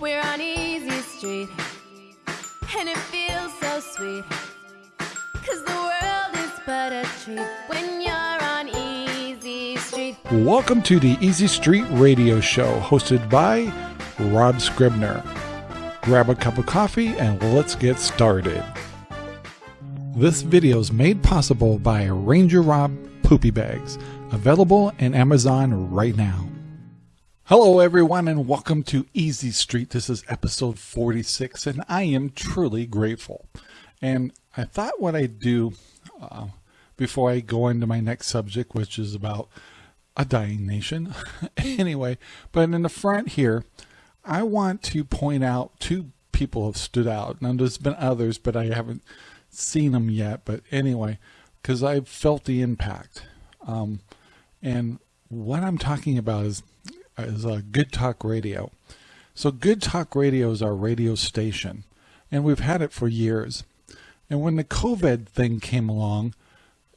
We're on Easy Street, and it feels so sweet. Cause the world is but a treat when you're on Easy Street. Welcome to the Easy Street Radio Show, hosted by Rob Scribner. Grab a cup of coffee and let's get started. This video is made possible by Ranger Rob Poopy Bags, available in Amazon right now. Hello, everyone, and welcome to Easy Street. This is episode 46, and I am truly grateful. And I thought what I'd do uh, before I go into my next subject, which is about a dying nation. anyway, but in the front here, I want to point out two people have stood out. Now, there's been others, but I haven't seen them yet. But anyway, because I've felt the impact. Um, and what I'm talking about is is uh, Good Talk Radio. So Good Talk Radio is our radio station, and we've had it for years. And when the COVID thing came along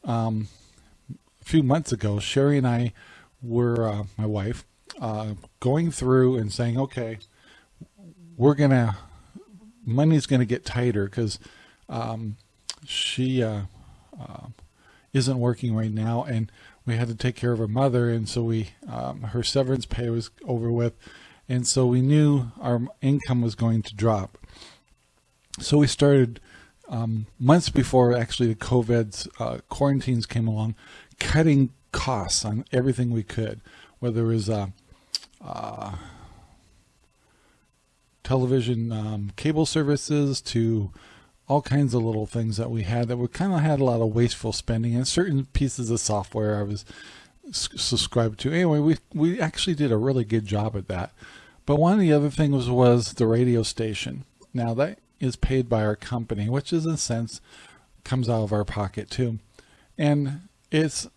um, a few months ago, Sherry and I were, uh, my wife, uh, going through and saying, okay, we're going to, money's going to get tighter because um, she uh, uh, isn't working right now. And we had to take care of her mother, and so we um, her severance pay was over with, and so we knew our income was going to drop. So we started um, months before actually the COVID's uh, quarantines came along, cutting costs on everything we could, whether it was uh, uh, television um, cable services to all kinds of little things that we had that we kind of had a lot of wasteful spending and certain pieces of software I was subscribed to. Anyway, we, we actually did a really good job at that. But one of the other things was, was the radio station. Now that is paid by our company, which is in a sense comes out of our pocket too. And it's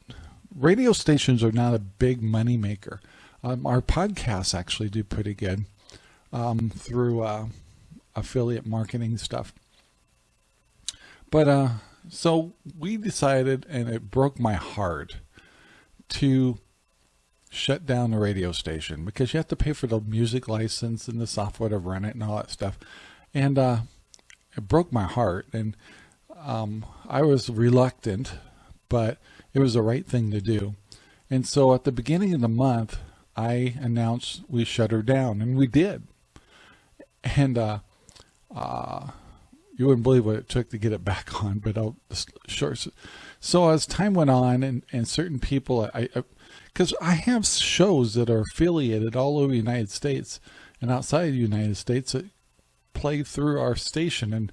radio stations are not a big money maker. Um, our podcasts actually do pretty good um, through uh, affiliate marketing stuff. But uh, so we decided, and it broke my heart, to shut down the radio station because you have to pay for the music license and the software to run it and all that stuff. And uh, it broke my heart. And um, I was reluctant, but it was the right thing to do. And so at the beginning of the month, I announced we shut her down, and we did. And uh, uh, you wouldn't believe what it took to get it back on, but I'll short. So as time went on and, and certain people, I, because I, I, have shows that are affiliated all over the United States and outside the United States that play through our station and,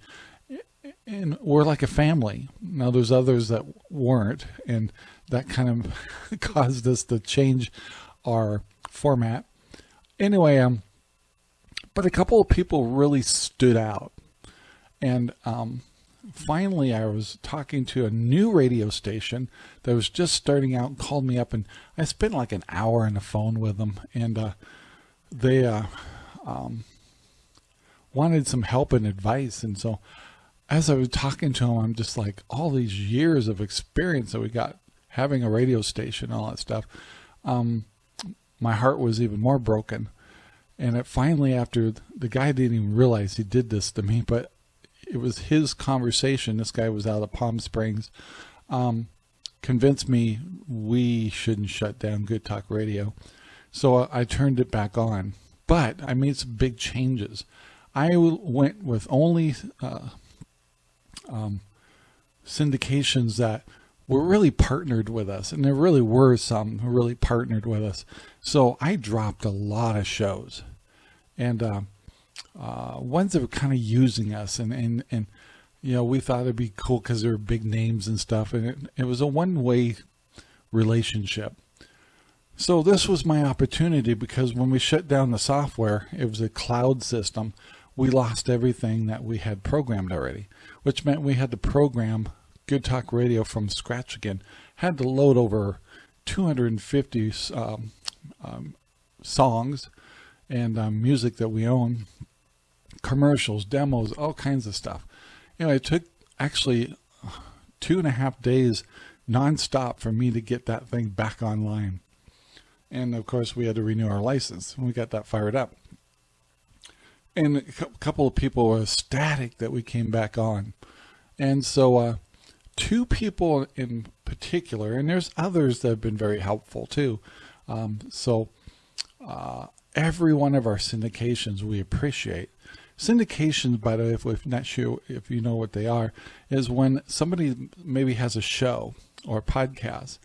and we're like a family. Now there's others that weren't and that kind of caused us to change our format. Anyway, um, but a couple of people really stood out and um, finally, I was talking to a new radio station that was just starting out and called me up. And I spent like an hour on the phone with them. And uh, they uh, um, wanted some help and advice. And so as I was talking to them, I'm just like, all these years of experience that we got having a radio station, all that stuff. Um, my heart was even more broken. And it finally, after the guy didn't even realize he did this to me, but it was his conversation. This guy was out of Palm Springs. Um, convinced me we shouldn't shut down Good Talk Radio. So I turned it back on, but I made some big changes. I went with only uh, um, syndications that were really partnered with us, and there really were some who really partnered with us. So I dropped a lot of shows, and uh, uh, ones that were kind of using us and, and, and, you know, we thought it'd be cool because they were big names and stuff. And it, it was a one way relationship. So this was my opportunity because when we shut down the software, it was a cloud system. We lost everything that we had programmed already, which meant we had to program Good Talk Radio from scratch again. Had to load over 250 um, um, songs and um, music that we own commercials, demos, all kinds of stuff. Know, it took actually two and a half days nonstop for me to get that thing back online. And of course, we had to renew our license. And we got that fired up. and a couple of people were ecstatic that we came back on. And so, uh, two people in particular, and there's others that have been very helpful too. Um, so, uh, every one of our syndications we appreciate. Syndications, by the way, if we're not sure if you know what they are, is when somebody maybe has a show or a podcast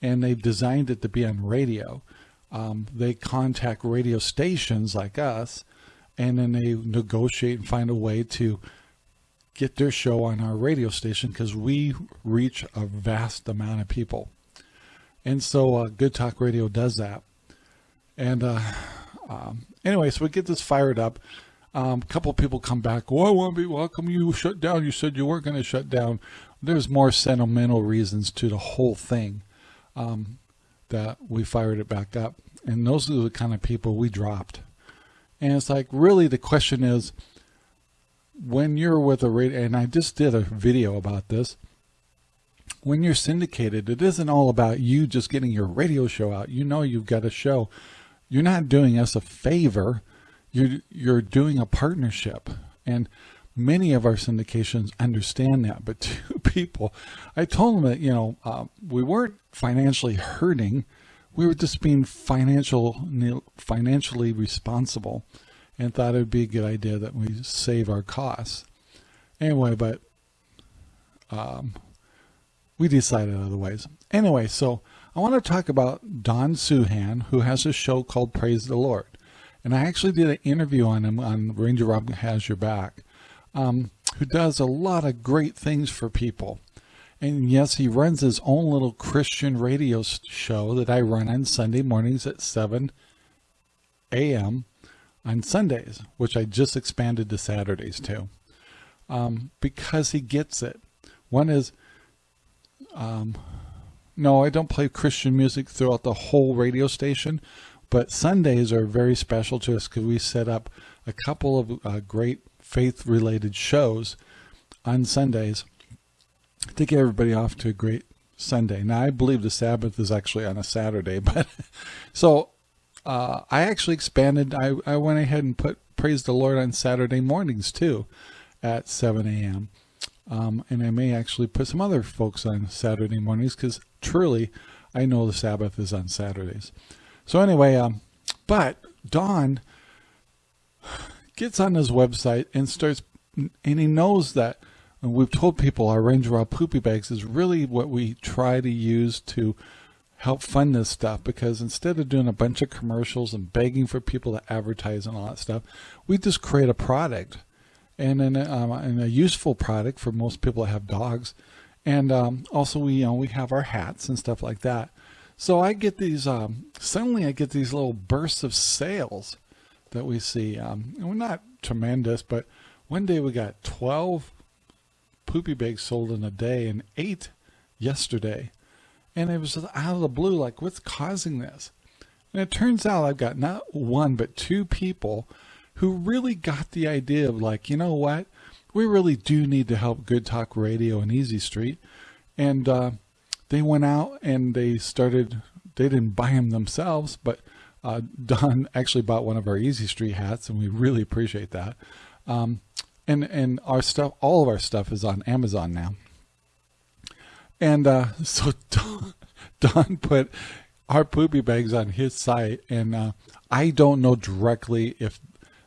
and they've designed it to be on radio. Um, they contact radio stations like us and then they negotiate and find a way to get their show on our radio station because we reach a vast amount of people. And so uh, Good Talk Radio does that. And uh, um, anyway, so we get this fired up. Um, a couple people come back. I want to be welcome. You shut down. You said you weren't going to shut down. There's more sentimental reasons to the whole thing um, that we fired it back up. And those are the kind of people we dropped. And it's like, really, the question is, when you're with a radio, and I just did a video about this, when you're syndicated, it isn't all about you just getting your radio show out. You know you've got a show. You're not doing us a favor. You're you're doing a partnership. And many of our syndications understand that. But two people, I told them that, you know, uh, we weren't financially hurting we were just being financial, financially responsible and thought it would be a good idea that we save our costs. Anyway, but um, we decided otherwise. Anyway, so I want to talk about Don Suhan, who has a show called Praise the Lord. And I actually did an interview on him on Ranger Rob Has Your Back, um, who does a lot of great things for people. And yes, he runs his own little Christian radio show that I run on Sunday mornings at 7 a.m. on Sundays, which I just expanded to Saturdays too, um, because he gets it. One is, um, no, I don't play Christian music throughout the whole radio station, but Sundays are very special to us because we set up a couple of uh, great faith-related shows on Sundays to get everybody off to a great Sunday. Now, I believe the Sabbath is actually on a Saturday, but so uh, I actually expanded. I, I went ahead and put Praise the Lord on Saturday mornings too at 7 a.m. Um, and I may actually put some other folks on Saturday mornings because truly I know the Sabbath is on Saturdays. So anyway, um, but Don gets on his website and starts, and he knows that we've told people our Ranger Rob Poopy Bags is really what we try to use to help fund this stuff because instead of doing a bunch of commercials and begging for people to advertise and all that stuff, we just create a product and, an, um, and a useful product for most people that have dogs. And um, also we, you know, we have our hats and stuff like that. So I get these, um, suddenly I get these little bursts of sales that we see. Um, and we're not tremendous, but one day we got 12 poopy bags sold in a day and eight yesterday. And it was out of the blue, like, what's causing this? And it turns out I've got not one, but two people who really got the idea of like, you know what? We really do need to help Good Talk Radio and Easy Street. And uh, they went out and they started, they didn't buy them themselves, but uh, Don actually bought one of our Easy Street hats, and we really appreciate that. Um, and and our stuff all of our stuff is on amazon now and uh, so don, don, put our poopy bags on his site and uh, i don't know directly if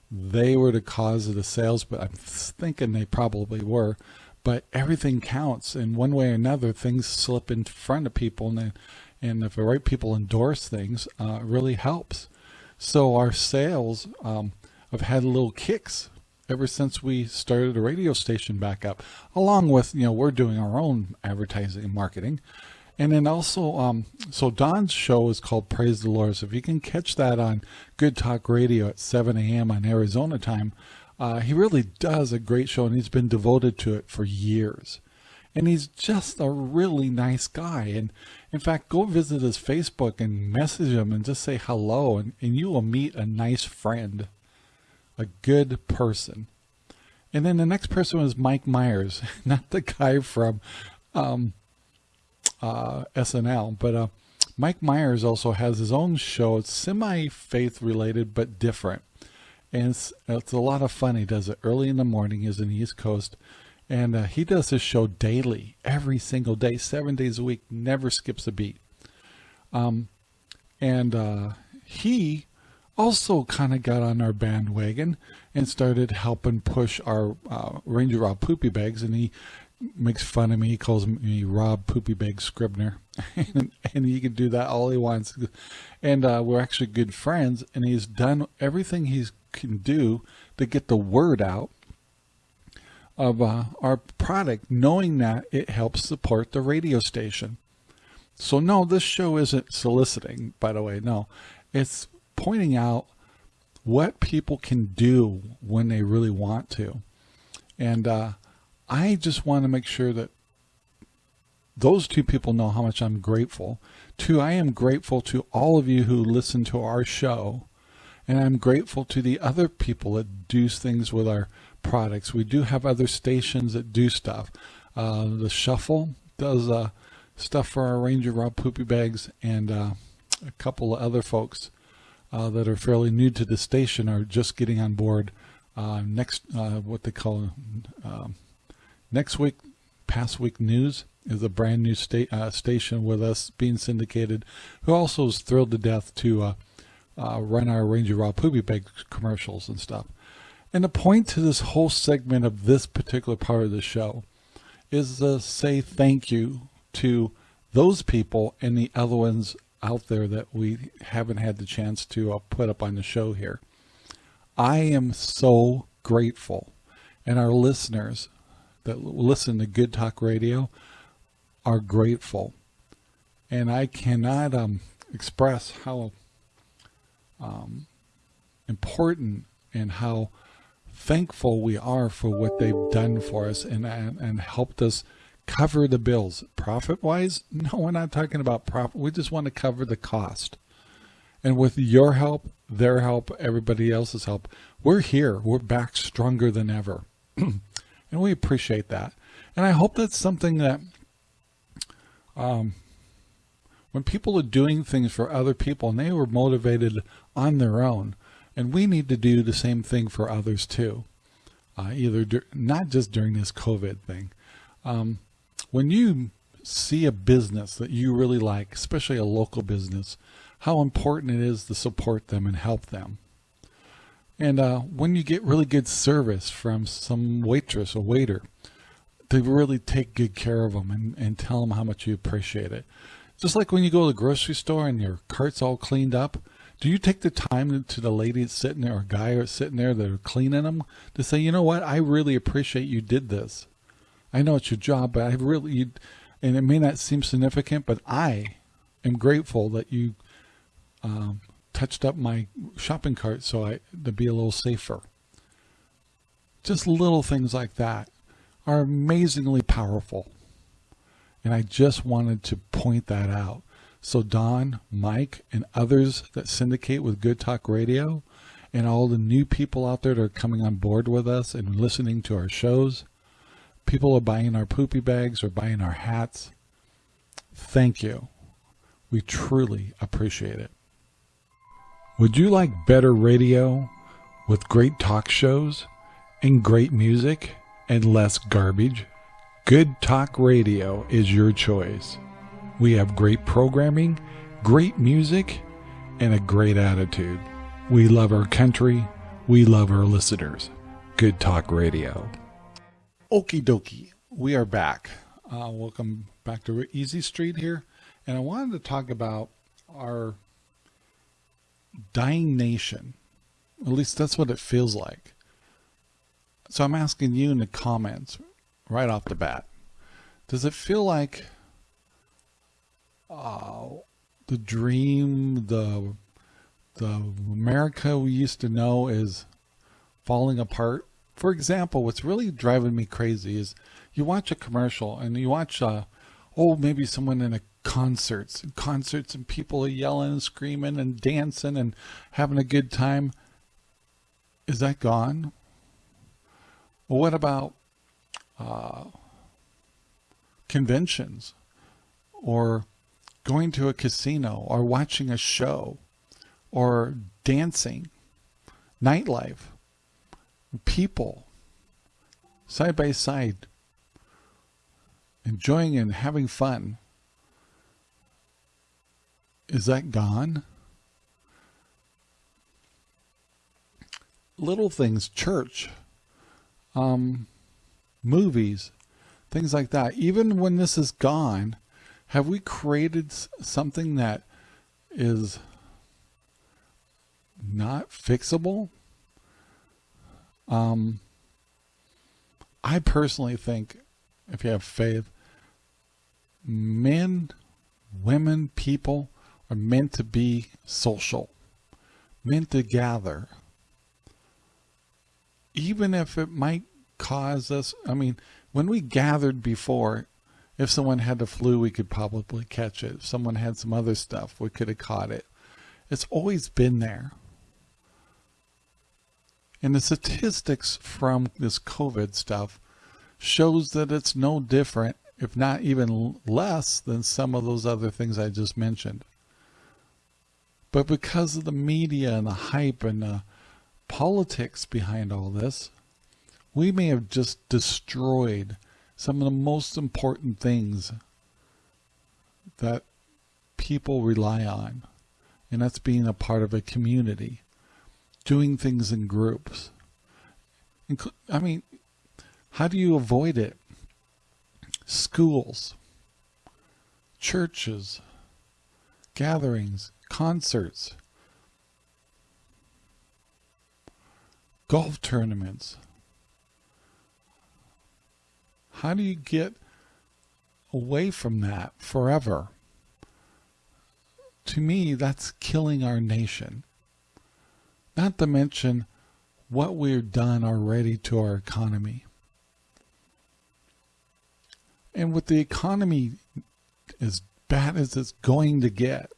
they were the cause of the sales but i'm thinking they probably were but everything counts in one way or another things slip in front of people and and if the right people endorse things uh, really helps so our sales um, have had little kicks ever since we started a radio station back up, along with, you know, we're doing our own advertising and marketing. And then also, um, so Don's show is called Praise the Lord. So if you can catch that on Good Talk Radio at 7 a.m. on Arizona time, uh, he really does a great show and he's been devoted to it for years. And he's just a really nice guy. And in fact, go visit his Facebook and message him and just say hello and, and you will meet a nice friend a good person. And then the next person was Mike Myers, not the guy from um, uh, SNL, but uh, Mike Myers also has his own show. It's semi-faith related, but different. And it's, it's a lot of fun. He does it early in the morning. He's in the East Coast, and uh, he does his show daily, every single day, seven days a week, never skips a beat. Um, and uh, he also kind of got on our bandwagon and started helping push our uh, Ranger Rob Poopy Bags, and he makes fun of me. He calls me Rob Poopy Bag Scribner, and, and, he can do that all he wants. And uh, we're actually good friends, and he's done everything he can do to get the word out of uh, our product, knowing that it helps support the radio station. So no, this show isn't soliciting, by the way. No, it's pointing out what people can do when they really want to. And uh, I just want to make sure that those two people know how much I'm grateful. Two, I am grateful to all of you who listen to our show. And I'm grateful to the other people that do things with our products. We do have other stations that do stuff. Uh, the Shuffle does uh, stuff for our Ranger Rob Poopy Bags and uh, a couple of other folks uh, that are fairly new to the station are just getting on board. Uh, next, uh, what they call um, next week, past week news is a brand new sta station with us being syndicated, who also is thrilled to death to uh, run our Ranger Rob Poopy Bag commercials and stuff. And the point to this whole segment of this particular part of the show is to say thank you to those people and the other ones out there that we haven't had the chance to uh, put up on the show here. I am so grateful, and our listeners that listen to Good Talk Radio are grateful. And I cannot um, express how um, important and how thankful we are for what they've done for us and, and, and helped us cover the bills. Profit wise, no, we're not talking about profit. We just want to cover the cost. And with your help, their help, everybody else's help, we're here. We're back stronger than ever. and we appreciate that. And I hope that's something that um, when people are doing things for other people and they were motivated on their own, and we need to do the same thing for others too, uh, either not just during this COVID thing. Um, when you see a business that you really like, especially a local business, how important it is to support them and help them. And uh, when you get really good service from some waitress or waiter, to really take good care of them and, and tell them how much you appreciate it. Just like when you go to the grocery store and your cart's all cleaned up, do you take the time to the lady that's sitting there or guy that's sitting there that are cleaning them to say, you know what, I really appreciate you did this. I know it's your job, but I really, and it may not seem significant, but I am grateful that you um, touched up my shopping cart so I to be a little safer. Just little things like that are amazingly powerful. And I just wanted to point that out. So Don, Mike, and others that syndicate with Good Talk Radio, and all the new people out there that are coming on board with us and listening to our shows, people are buying our poopy bags or buying our hats. Thank you. We truly appreciate it. Would you like better radio with great talk shows and great music? and less garbage, Good Talk Radio is your choice. We have great programming, great music, and a great attitude. We love our country. We love our listeners. Good Talk Radio. Okie dokie. We are back. Uh, welcome back to Easy Street here. And I wanted to talk about our dying nation. At least that's what it feels like. So I'm asking you in the comments right off the bat, does it feel like uh, the dream, the the America we used to know is falling apart? For example, what's really driving me crazy is you watch a commercial and you watch, uh, oh, maybe someone in a concerts, concerts and people are yelling and screaming and dancing and having a good time. Is that gone? Well, what about uh, conventions or going to a casino or watching a show or dancing? nightlife, people, side by side, enjoying and having fun. Is that gone? Little things, church, um, movies, things like that. Even when this is gone, have we created something that is not fixable? Um, I personally think if you have faith, men, women, people are meant to be social, meant to gather. Even if it might cause us, I mean, when we gathered before, if someone had the flu, we could probably catch it. If someone had some other stuff, we could have caught it. It's always been there. And the statistics from this COVID stuff shows that it's no different, if not even less than some of those other things I just mentioned. But because of the media and the hype and the politics behind all this, we may have just destroyed some of the most important things that people rely on. And that's being a part of a community, doing things in groups. I mean, how do you avoid it? Schools, churches, gatherings, concerts, golf tournaments. How do you get away from that forever? To me, that's killing our nation. Not to mention what we've done already to our economy. And with the economy as bad as it's going to get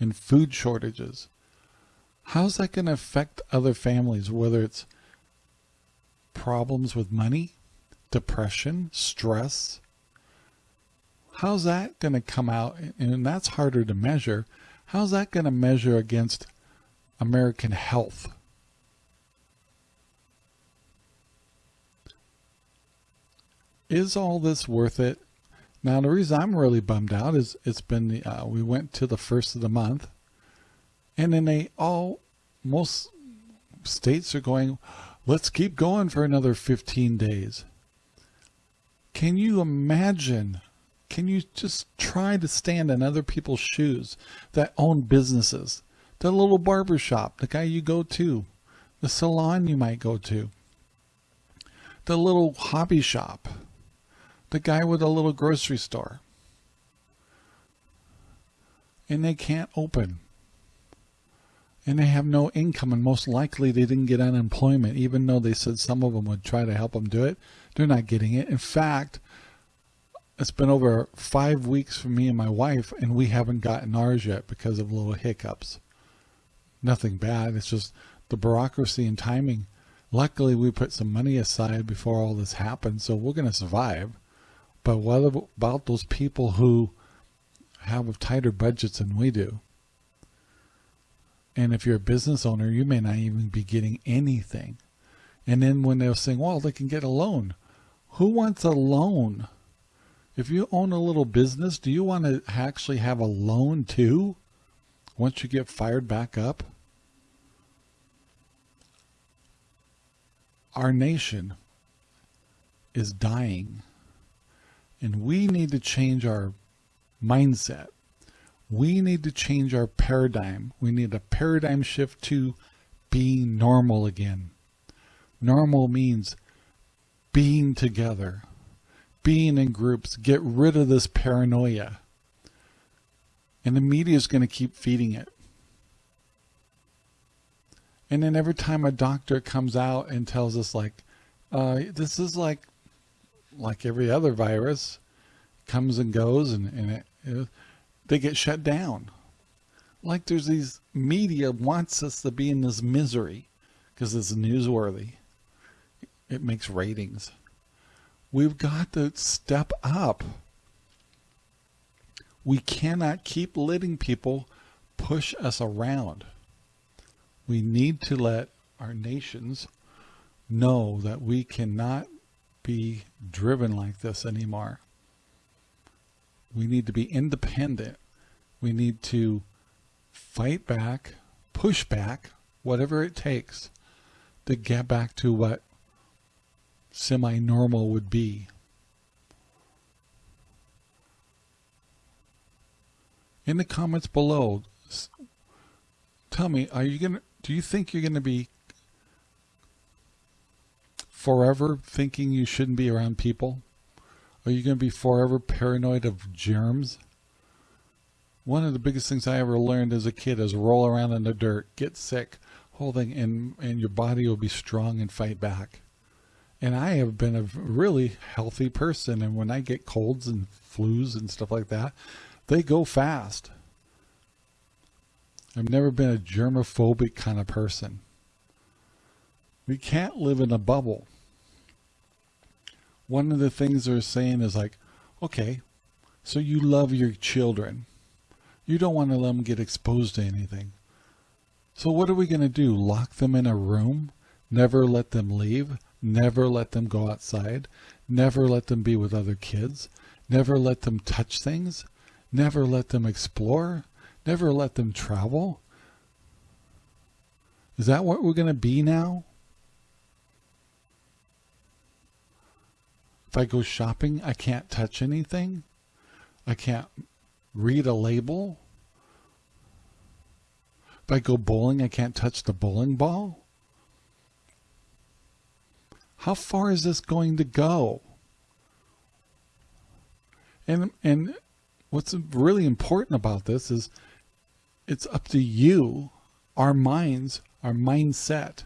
and food shortages, how's that going to affect other families, whether it's problems with money, depression, stress? How's that going to come out? And that's harder to measure. How's that going to measure against American health? is all this worth it? Now, the reason I'm really bummed out is it's been, the, uh, we went to the first of the month and then they all, most states are going, let's keep going for another 15 days. Can you imagine? Can you just try to stand in other people's shoes that own businesses? The little barber shop, the guy you go to, the salon you might go to, the little hobby shop, the guy with a little grocery store. And they can't open. And they have no income, and most likely they didn't get unemployment, even though they said some of them would try to help them do it. They're not getting it. In fact, it's been over five weeks for me and my wife, and we haven't gotten ours yet because of little hiccups. Nothing bad. It's just the bureaucracy and timing. Luckily, we put some money aside before all this happened, so we're going to survive. But what about those people who have tighter budgets than we do? And if you're a business owner, you may not even be getting anything. And then when they're saying, well, they can get a loan. Who wants a loan? If you own a little business, do you want to actually have a loan too? Once you get fired back up? Our nation is dying. And we need to change our mindset. We need to change our paradigm. We need a paradigm shift to being normal again. Normal means being together, being in groups, get rid of this paranoia. And the media is going to keep feeding it. And then every time a doctor comes out and tells us like, uh, this is like like every other virus, comes and goes and, and it, it, they get shut down. Like there's these media wants us to be in this misery because it's newsworthy. It makes ratings. We've got to step up. We cannot keep letting people push us around. We need to let our nations know that we cannot be driven like this anymore. We need to be independent. We need to fight back, push back, whatever it takes to get back to what semi-normal would be. In the comments below, tell me, are you going to, do you think you're going to be forever thinking you shouldn't be around people? Are you going to be forever paranoid of germs? One of the biggest things I ever learned as a kid is roll around in the dirt, get sick, holding, and, and your body will be strong and fight back. And I have been a really healthy person. And when I get colds and flus and stuff like that, they go fast. I've never been a germophobic kind of person. We can't live in a bubble one of the things they're saying is like, okay, so you love your children. You don't want to let them get exposed to anything. So what are we going to do? Lock them in a room? Never let them leave? Never let them go outside? Never let them be with other kids? Never let them touch things? Never let them explore? Never let them travel? Is that what we're going to be now? If I go shopping, I can't touch anything. I can't read a label. If I go bowling, I can't touch the bowling ball. How far is this going to go? And, and what's really important about this is it's up to you, our minds, our mindset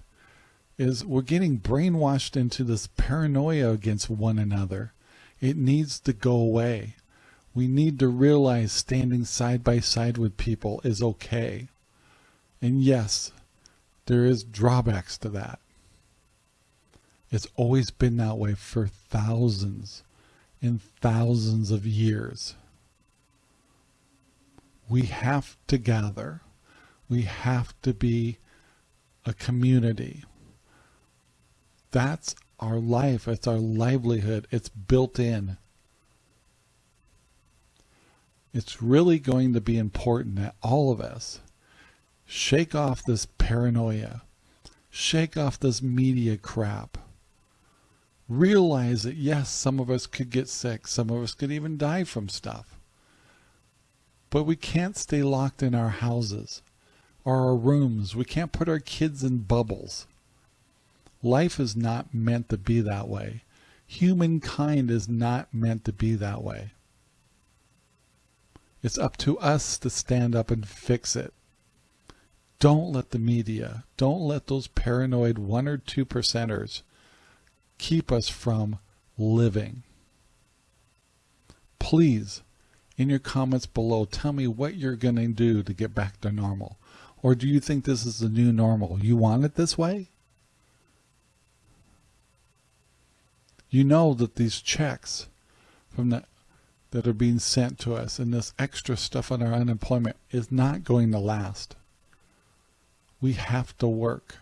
is we're getting brainwashed into this paranoia against one another. It needs to go away. We need to realize standing side by side with people is okay. And yes, there is drawbacks to that. It's always been that way for thousands and thousands of years. We have to gather. We have to be a community. That's our life. It's our livelihood. It's built in. It's really going to be important that all of us shake off this paranoia, shake off this media crap. Realize that yes, some of us could get sick, some of us could even die from stuff. But we can't stay locked in our houses or our rooms. We can't put our kids in bubbles. Life is not meant to be that way. Humankind is not meant to be that way. It's up to us to stand up and fix it. Don't let the media, don't let those paranoid one or two percenters keep us from living. Please, in your comments below, tell me what you're going to do to get back to normal. Or do you think this is the new normal? You want it this way? You know that these checks from the that are being sent to us and this extra stuff on our unemployment is not going to last. We have to work.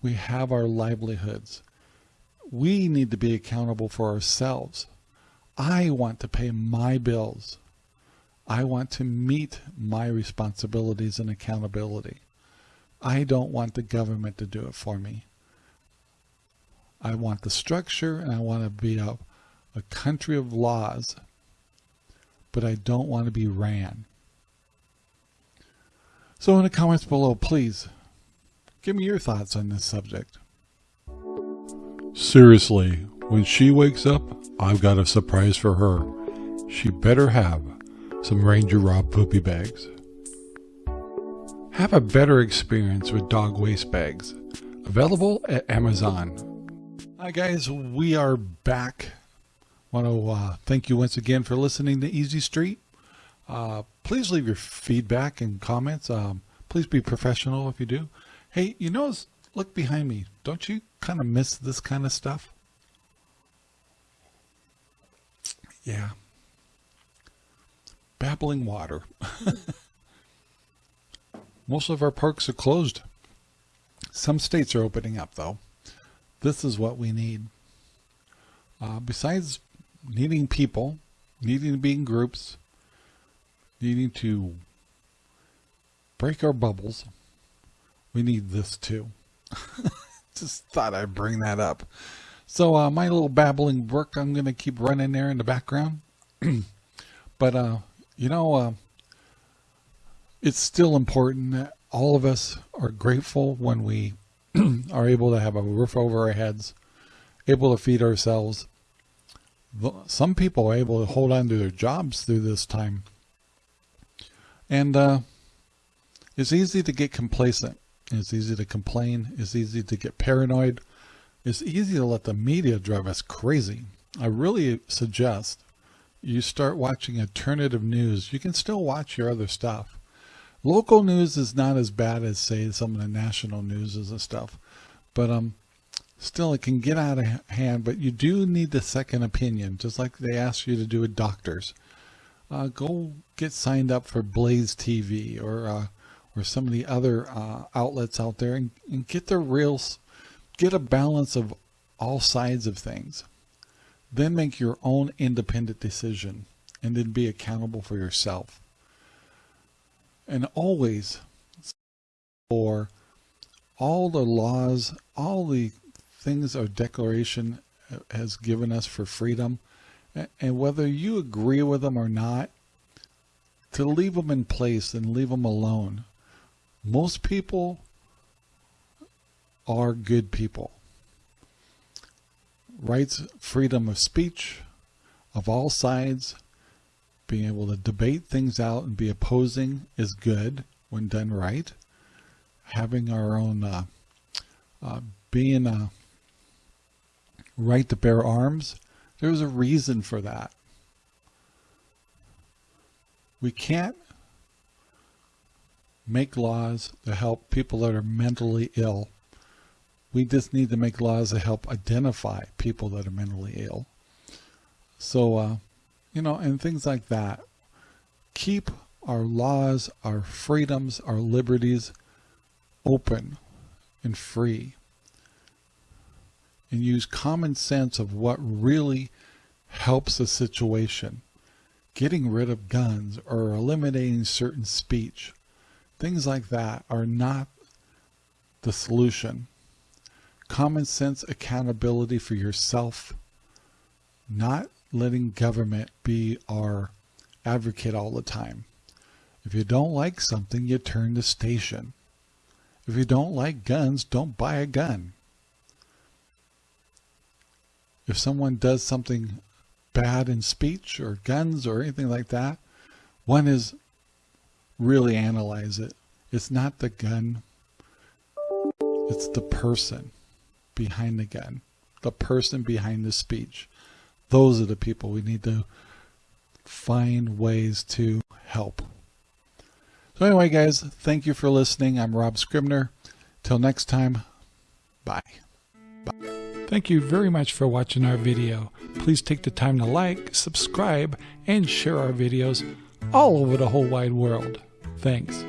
We have our livelihoods. We need to be accountable for ourselves. I want to pay my bills. I want to meet my responsibilities and accountability. I don't want the government to do it for me. I want the structure and I want to be a, a country of laws, but I don't want to be ran. So in the comments below, please give me your thoughts on this subject. Seriously, when she wakes up, I've got a surprise for her. She better have some Ranger Rob poopy bags. Have a better experience with dog waste bags. Available at Amazon. Hi guys, we are back. Want to uh, thank you once again for listening to Easy Street. Uh, please leave your feedback and comments. Um, please be professional if you do. Hey, you know, look behind me. Don't you kind of miss this kind of stuff? Yeah. Babbling water. Most of our parks are closed. Some states are opening up, though. This is what we need. Uh, besides needing people, needing to be in groups, needing to break our bubbles, we need this too. Just thought I'd bring that up. So uh, my little babbling brook, I'm going to keep running there in the background. but, uh, you know, uh, it's still important that all of us are grateful when we are able to have a roof over our heads, able to feed ourselves. Some people are able to hold on to their jobs through this time. And uh, it's easy to get complacent. It's easy to complain. It's easy to get paranoid. It's easy to let the media drive us crazy. I really suggest you start watching alternative news. You can still watch your other stuff. Local news is not as bad as say some of the national news and stuff, but um, still it can get out of hand. But you do need the second opinion, just like they ask you to do with doctors. Uh, go get signed up for Blaze TV or uh, or some of the other uh, outlets out there and, and get the real, get a balance of all sides of things. Then make your own independent decision and then be accountable for yourself. And always for all the laws, all the things our declaration has given us for freedom, and whether you agree with them or not, to leave them in place and leave them alone. Most people are good people rights, freedom of speech of all sides, being able to debate things out and be opposing is good when done right. Having our own, uh, uh, being a right to bear arms, there's a reason for that. We can't make laws to help people that are mentally ill we just need to make laws to help identify people that are mentally ill. So, uh, you know, and things like that. Keep our laws, our freedoms, our liberties open and free. And use common sense of what really helps a situation. Getting rid of guns or eliminating certain speech. Things like that are not the solution common sense accountability for yourself, not letting government be our advocate all the time. If you don't like something, you turn the station. If you don't like guns, don't buy a gun. If someone does something bad in speech or guns or anything like that, one is really analyze it. It's not the gun, it's the person behind the gun, the person behind the speech. Those are the people we need to find ways to help. So anyway, guys, thank you for listening. I'm Rob Scribner. Till next time, bye. Bye. Thank you very much for watching our video. Please take the time to like, subscribe, and share our videos all over the whole wide world. Thanks.